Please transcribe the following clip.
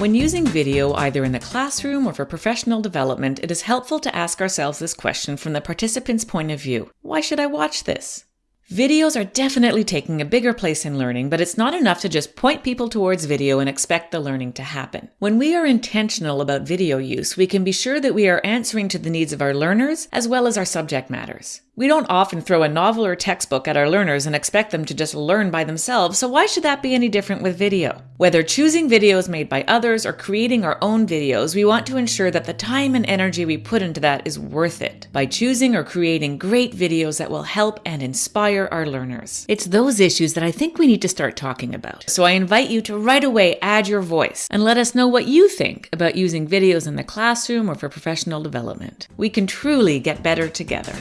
When using video either in the classroom or for professional development, it is helpful to ask ourselves this question from the participant's point of view. Why should I watch this? Videos are definitely taking a bigger place in learning, but it's not enough to just point people towards video and expect the learning to happen. When we are intentional about video use, we can be sure that we are answering to the needs of our learners as well as our subject matters. We don't often throw a novel or textbook at our learners and expect them to just learn by themselves, so why should that be any different with video? Whether choosing videos made by others or creating our own videos, we want to ensure that the time and energy we put into that is worth it by choosing or creating great videos that will help and inspire our learners. It's those issues that I think we need to start talking about. So I invite you to right away add your voice and let us know what you think about using videos in the classroom or for professional development. We can truly get better together.